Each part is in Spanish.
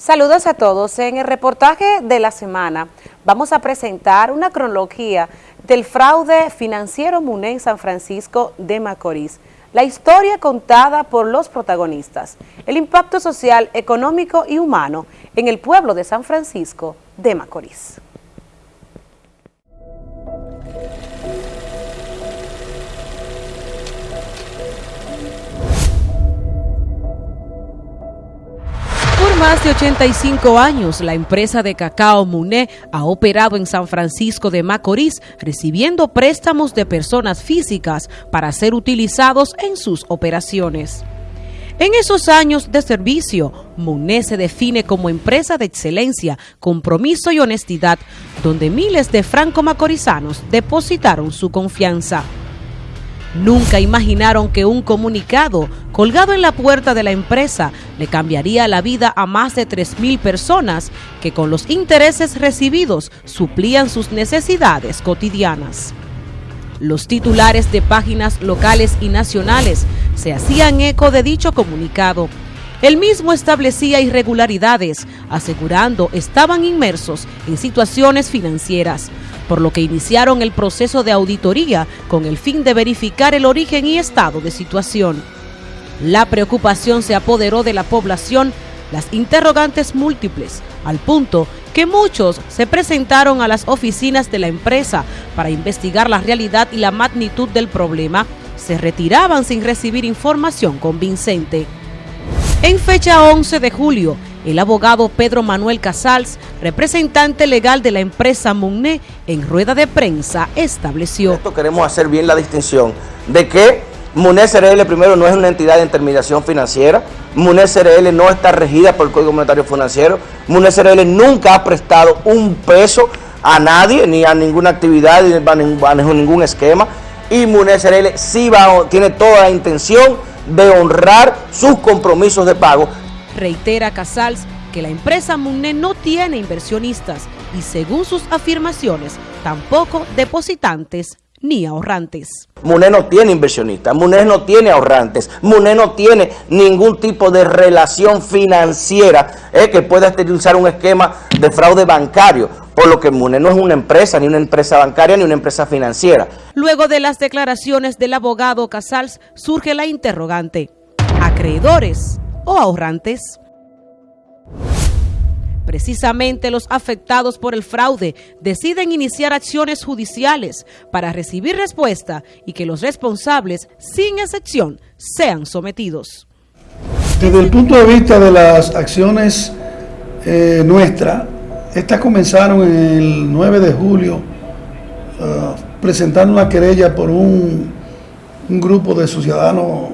Saludos a todos. En el reportaje de la semana vamos a presentar una cronología del fraude financiero MUNE en San Francisco de Macorís. La historia contada por los protagonistas, el impacto social, económico y humano en el pueblo de San Francisco de Macorís. Más de 85 años, la empresa de cacao Muné ha operado en San Francisco de Macorís, recibiendo préstamos de personas físicas para ser utilizados en sus operaciones. En esos años de servicio, Muné se define como empresa de excelencia, compromiso y honestidad, donde miles de franco-macorizanos depositaron su confianza. Nunca imaginaron que un comunicado colgado en la puerta de la empresa le cambiaría la vida a más de 3.000 personas que con los intereses recibidos suplían sus necesidades cotidianas. Los titulares de páginas locales y nacionales se hacían eco de dicho comunicado. El mismo establecía irregularidades, asegurando estaban inmersos en situaciones financieras, por lo que iniciaron el proceso de auditoría con el fin de verificar el origen y estado de situación. La preocupación se apoderó de la población, las interrogantes múltiples, al punto que muchos se presentaron a las oficinas de la empresa para investigar la realidad y la magnitud del problema, se retiraban sin recibir información convincente. En fecha 11 de julio, el abogado Pedro Manuel Casals, representante legal de la empresa Munné, en rueda de prensa estableció. Esto queremos hacer bien la distinción de que Munné CRL primero no es una entidad de intermediación financiera, Munné CRL no está regida por el Código Monetario Financiero, Munné CRL nunca ha prestado un peso a nadie, ni a ninguna actividad, ni a ningún esquema, y Munné CRL sí va, tiene toda la intención de honrar sus compromisos de pago. Reitera Casals que la empresa Munne no tiene inversionistas y según sus afirmaciones, tampoco depositantes ni ahorrantes. MUNE no tiene inversionistas, MUNE no tiene ahorrantes, MUNE no tiene ningún tipo de relación financiera eh, que pueda utilizar un esquema de fraude bancario, por lo que MUNE no es una empresa, ni una empresa bancaria, ni una empresa financiera. Luego de las declaraciones del abogado Casals, surge la interrogante. ¿Acreedores o ahorrantes. Precisamente los afectados por el fraude deciden iniciar acciones judiciales para recibir respuesta y que los responsables, sin excepción, sean sometidos. Desde el punto de vista de las acciones eh, nuestras, estas comenzaron el 9 de julio uh, presentando una querella por un grupo de ciudadanos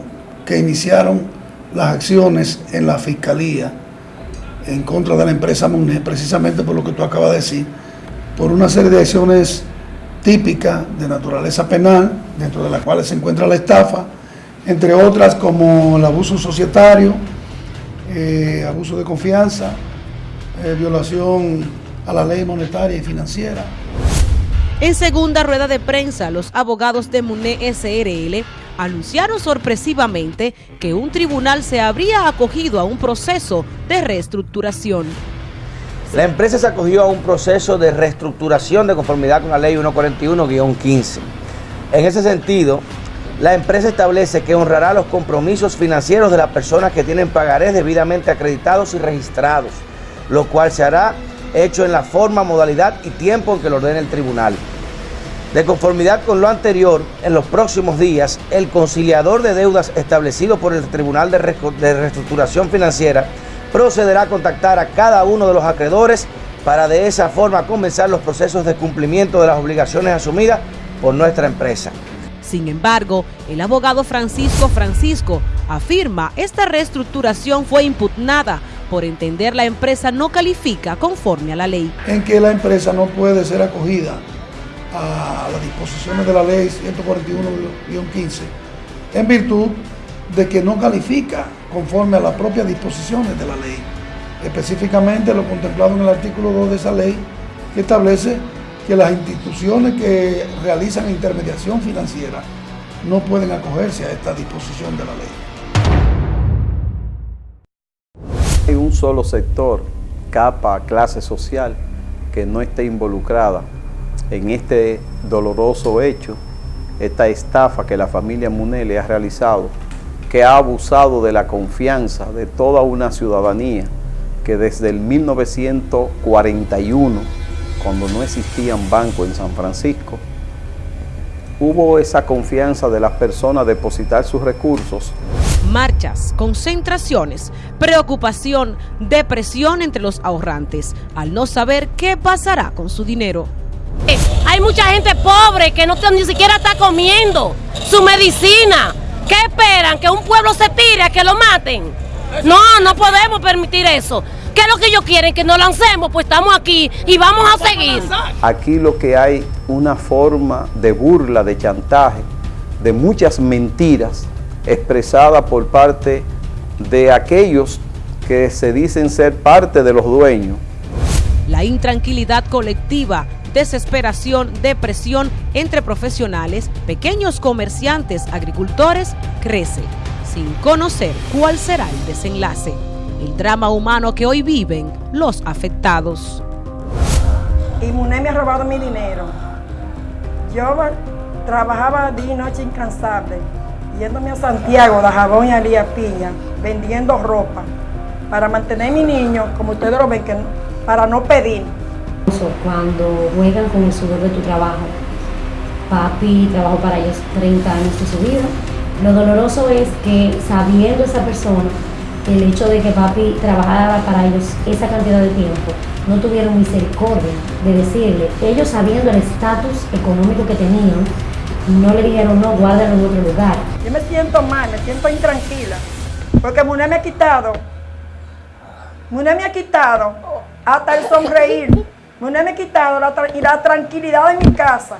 que iniciaron las acciones en la Fiscalía en contra de la empresa MUNE, precisamente por lo que tú acabas de decir, por una serie de acciones típicas de naturaleza penal, dentro de las cuales se encuentra la estafa, entre otras como el abuso societario, eh, abuso de confianza, eh, violación a la ley monetaria y financiera. En segunda rueda de prensa, los abogados de MUNE SRL anunciaron sorpresivamente que un tribunal se habría acogido a un proceso de reestructuración. La empresa se acogió a un proceso de reestructuración de conformidad con la ley 141-15. En ese sentido, la empresa establece que honrará los compromisos financieros de las personas que tienen pagarés debidamente acreditados y registrados, lo cual se hará hecho en la forma, modalidad y tiempo en que lo ordene el tribunal. De conformidad con lo anterior, en los próximos días, el conciliador de deudas establecido por el Tribunal de, Reestructuración Financiera procederá a contactar a cada uno de los acreedores para de esa forma comenzar los procesos de cumplimiento de las obligaciones asumidas por nuestra empresa. Sin embargo, el abogado Francisco Francisco afirma esta reestructuración fue impugnada por entender la empresa no califica conforme a la ley. En que la empresa no puede ser acogida a las disposiciones de la ley 141-15 en virtud de que no califica conforme a las propias disposiciones de la ley. Específicamente lo contemplado en el artículo 2 de esa ley que establece que las instituciones que realizan intermediación financiera no pueden acogerse a esta disposición de la ley. solo sector, capa, clase social, que no esté involucrada en este doloroso hecho, esta estafa que la familia Munele ha realizado, que ha abusado de la confianza de toda una ciudadanía que desde el 1941, cuando no existían bancos en San Francisco, hubo esa confianza de las personas depositar sus recursos. Marchas, concentraciones, preocupación, depresión entre los ahorrantes, al no saber qué pasará con su dinero. Hay mucha gente pobre que no ni siquiera está comiendo su medicina. ¿Qué esperan? ¿Que un pueblo se tire, que lo maten? No, no podemos permitir eso. ¿Qué es lo que ellos quieren? Que nos lancemos, pues estamos aquí y vamos a seguir. Aquí lo que hay una forma de burla, de chantaje, de muchas mentiras expresada por parte de aquellos que se dicen ser parte de los dueños. La intranquilidad colectiva, desesperación, depresión entre profesionales, pequeños comerciantes, agricultores, crece, sin conocer cuál será el desenlace el drama humano que hoy viven los afectados. Y Muné me ha robado mi dinero. Yo trabajaba día y noche incansable, yéndome a Santiago de jabón y alía piña, vendiendo ropa, para mantener a mi niño, como ustedes lo ven, para no pedir. Cuando juegan con el sudor de tu trabajo, papi trabajó para ellos 30 años de su vida. Lo doloroso es que sabiendo esa persona el hecho de que papi trabajara para ellos esa cantidad de tiempo, no tuvieron misericordia de decirle, ellos sabiendo el estatus económico que tenían, no le dijeron, no, guárdalo en otro lugar. Yo me siento mal, me siento intranquila, porque Muné me ha quitado, Muné me ha quitado hasta el sonreír, Muné me ha quitado la, y la tranquilidad de mi casa.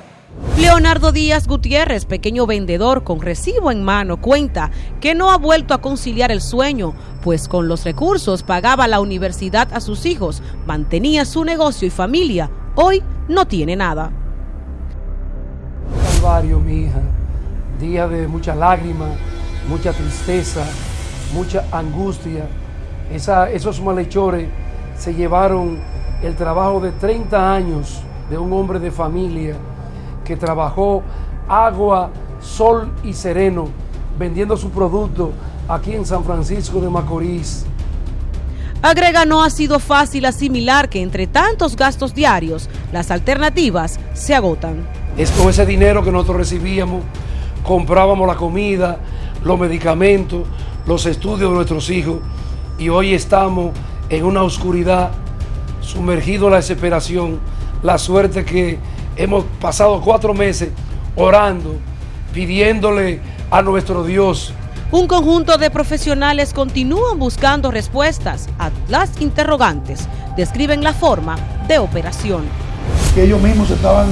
Leonardo Díaz Gutiérrez, pequeño vendedor con recibo en mano, cuenta que no ha vuelto a conciliar el sueño, pues con los recursos pagaba la universidad a sus hijos, mantenía su negocio y familia. Hoy no tiene nada. Calvario, mi hija, día de mucha lágrima, mucha tristeza, mucha angustia. esos malhechores se llevaron el trabajo de 30 años de un hombre de familia que trabajó agua, sol y sereno vendiendo su producto aquí en San Francisco de Macorís. Agrega, no ha sido fácil asimilar que entre tantos gastos diarios, las alternativas se agotan. Es con ese dinero que nosotros recibíamos, comprábamos la comida, los medicamentos, los estudios de nuestros hijos y hoy estamos en una oscuridad, sumergido en la desesperación, la suerte que Hemos pasado cuatro meses orando, pidiéndole a nuestro Dios. Un conjunto de profesionales continúan buscando respuestas a las interrogantes. Describen la forma de operación. Que ellos mismos estaban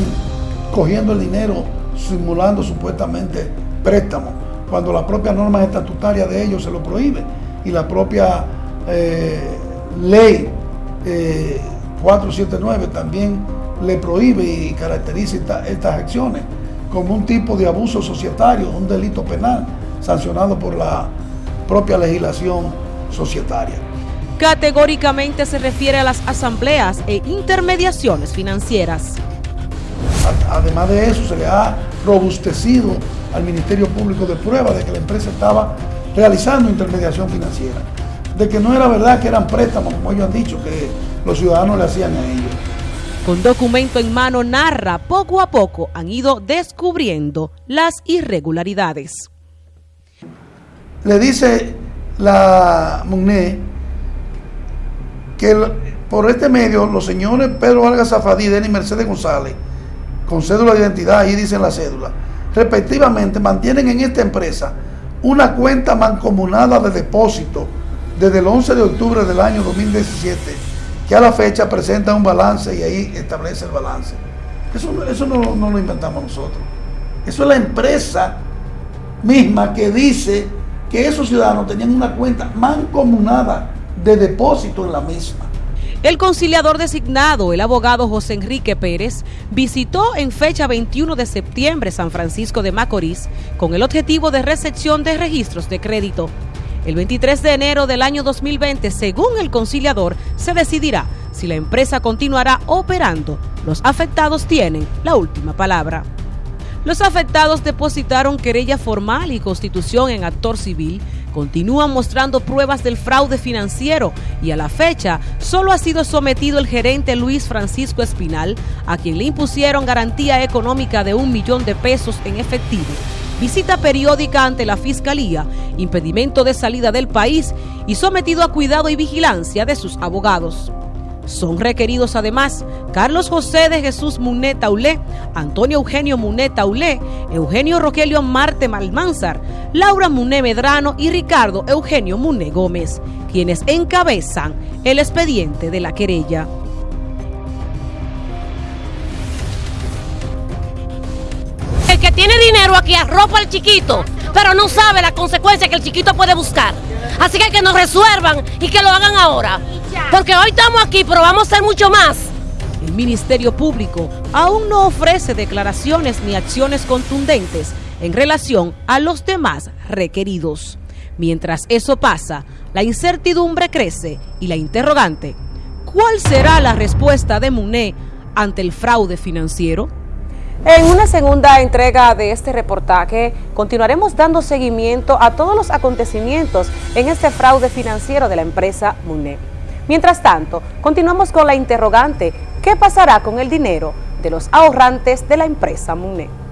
cogiendo el dinero, simulando supuestamente préstamo, cuando la propia norma estatutaria de ellos se lo prohíbe y la propia eh, ley 479 eh, también le prohíbe y caracteriza estas acciones como un tipo de abuso societario, un delito penal sancionado por la propia legislación societaria. Categóricamente se refiere a las asambleas e intermediaciones financieras. Además de eso, se le ha robustecido al Ministerio Público de prueba de que la empresa estaba realizando intermediación financiera, de que no era verdad que eran préstamos, como ellos han dicho, que los ciudadanos le hacían a ellos. Con documento en mano narra, poco a poco han ido descubriendo las irregularidades. Le dice la MUNE que por este medio los señores Pedro Vargas Zafadí y Mercedes González, con cédula de identidad, ahí dicen la cédula, respectivamente mantienen en esta empresa una cuenta mancomunada de depósito desde el 11 de octubre del año 2017 que a la fecha presenta un balance y ahí establece el balance. Eso, no, no lo inventamos nosotros. Eso es la empresa misma que dice que esos ciudadanos tenían una cuenta mancomunada de depósito en la misma. El conciliador designado, el abogado José Enrique Pérez, visitó en fecha 21 de septiembre San Francisco de Macorís con el objetivo de recepción de registros de crédito El 23 de enero del año 2020, según el conciliador, se decidirá si la empresa continuará operando. Los afectados tienen la última palabra. Los afectados depositaron querella formal y constitución en actor civil, continúan mostrando pruebas del fraude financiero y a la fecha solo ha sido sometido el gerente Luis Francisco Espinal, a quien le impusieron garantía económica de un millón de pesos en efectivo, visita periódica ante la Fiscalía, impedimento de salida del país y sometido a cuidado y vigilancia de sus abogados. Son requeridos además Carlos José de Jesús Munet Taulé, Antonio Eugenio Munet Taulé, Eugenio Rogelio Marte Malmanzar, Laura Muné Medrano y Ricardo Eugenio Muné Gómez, quienes encabezan el expediente de la querella. Tiene dinero aquí arropa al chiquito, pero no sabe la consecuencia que el chiquito puede buscar. Así que que nos resuelvan y que lo hagan ahora. Porque hoy estamos aquí, pero vamos a hacer mucho más. El Ministerio Público aún no ofrece declaraciones ni acciones contundentes en relación a los demás requeridos. Mientras eso pasa, la incertidumbre crece y la interrogante, ¿cuál será la respuesta de MUNE ante el fraude financiero? En una segunda entrega de este reportaje continuaremos dando seguimiento a todos los acontecimientos en este fraude financiero de la empresa MUNE. Mientras tanto, continuamos con la interrogante, ¿qué pasará con el dinero de los ahorrantes de la empresa MUNE?